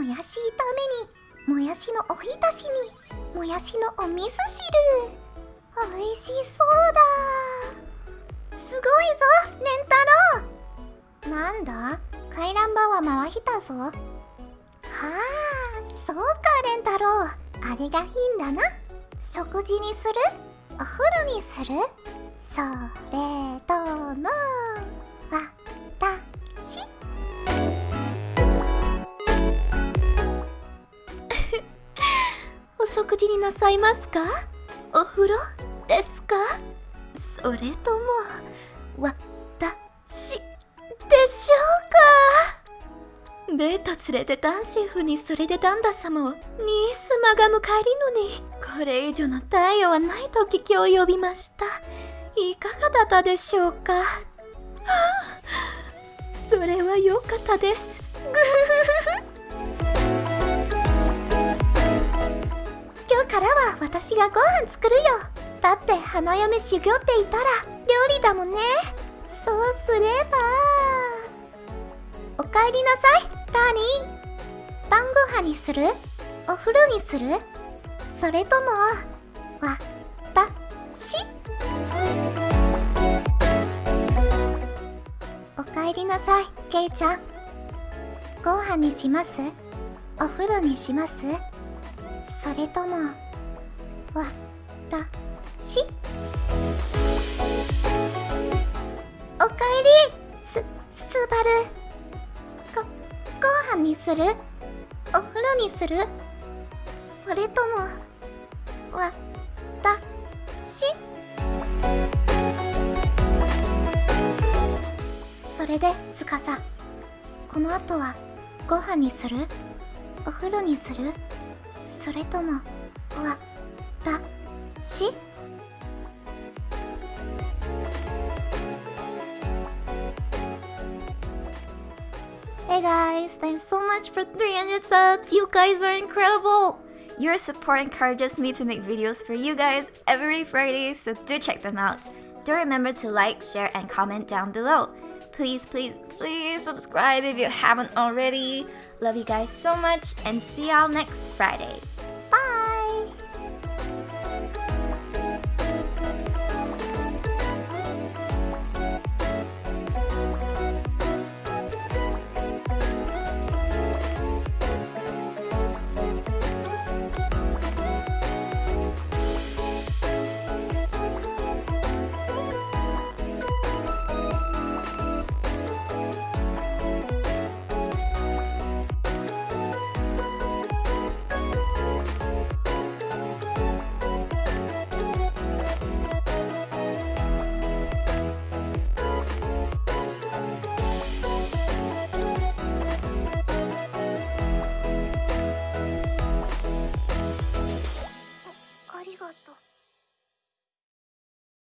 もやし炒めにもやしのおひたしにもやしのお味噌汁。美味しそうだ。すごいぞレンタロウ。なんだ回覧板は回ったぞ。はあそうかレンタロウ。あれがいいんだな。食事にする？お風呂にする？それとも食事になさいますか？お風呂ですか？それとも私でしょうか？ベート連れて男子婦にそれで旦那様をニースマが迎えるのにこれ以上の太陽はないと聞き及びました。いかがだったでしょうか？はあそれは良かったです。ぐ今日私がご飯作るよ。だって花嫁修行って言ったら料理だもんね。そうすれば。おかえりなさいダーリン。晩ご飯にする？お風呂にする？それともわたし。おかえりなさいケイちゃん。ご飯にします？お風呂にします？それともわたしおかえり。すすばる。ごご飯にする？お風呂にする？それともわたしそれでつかさこの後はご飯にする？お風呂にする？それともわ Hey guys, thanks so much for 300 subs. You guys are incredible. Your support encourages me to make videos for you guys every Friday, so do check them out. Do remember to like, share, and comment down below. Please, please, please subscribe if you haven't already. Love you guys so much, and see y'all next Friday.